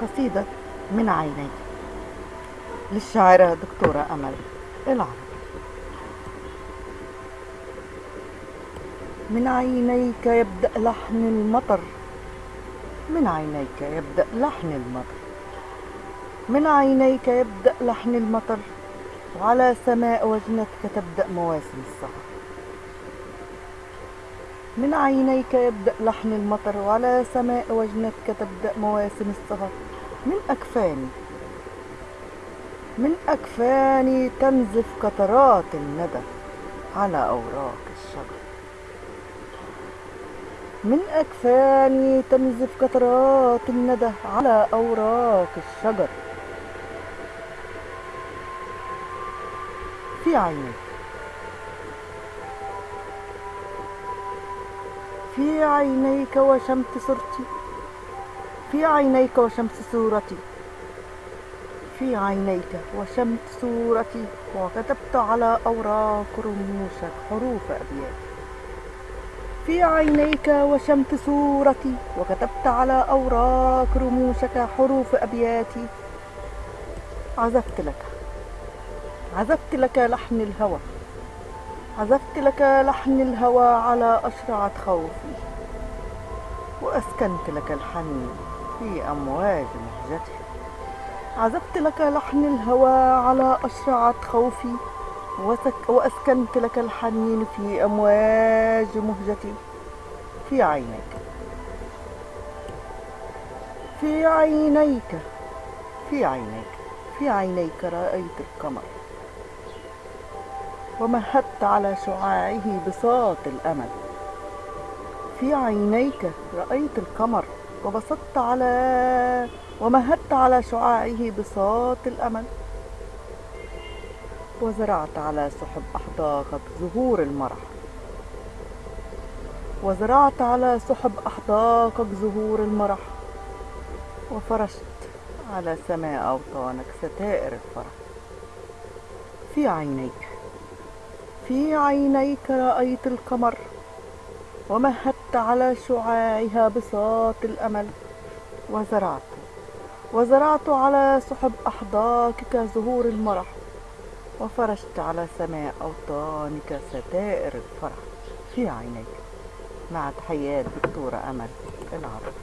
قصيدة من عيني. للشاعرة دكتورة أمل العرب من عينيك يبدأ لحن المطر. من عينيك يبدأ لحن المطر. من عينيك يبدأ لحن المطر. وعلى سماء وجنتك تبدأ مواسم السهر. من عينيك يبدأ لحن المطر وعلى سماء وجنتك تبدأ مواسم السهر من أكفاني من أكفاني تنزف قطرات الندى على أوراق الشجر. من أكفاني تنزف قطرات الندى على أوراق الشجر. في عينيك في عينيك وشمت صورتي. في عينيك وشمس صورتي. في عينيك وشمت صورتي. وكتبت على أوراق رموشك حروف أبياتي في عينيك وشمت صورتي. وكتبت على أوراق رموشك حروف أبياتي. عزفت لك. عزفت لك لحن الهوى. عزفت لك لحن الهوى على أشرعة خوفي وأسكنت لك الحنين في أمواج مهجتي عزفت لك لحن الهوى على أشرعة خوفي وأسكنت لك الحنين في أمواج مهجتي. في عينيك في عينيك في عينيك في عينيك رأيت القمر. ومهدت على شعاعه بساط الأمل. في عينيك رأيت القمر وبسطت على ومهدت على شعاعه بساط الأمل. وزرعت على سحب أحداقك زهور المرح. وزرعت على سحب أحداقك زهور المرح. وفرشت على سماء أوطانك ستائر الفرح. في عينيك في عينيك رأيت القمر ومهدت على شعاعها بساط الأمل وزرعت وزرعت على سحب أحداقك زهور المرح وفرشت على سماء أوطانك ستائر الفرح. في عينيك مع تحيات دكتورة أمل العرب.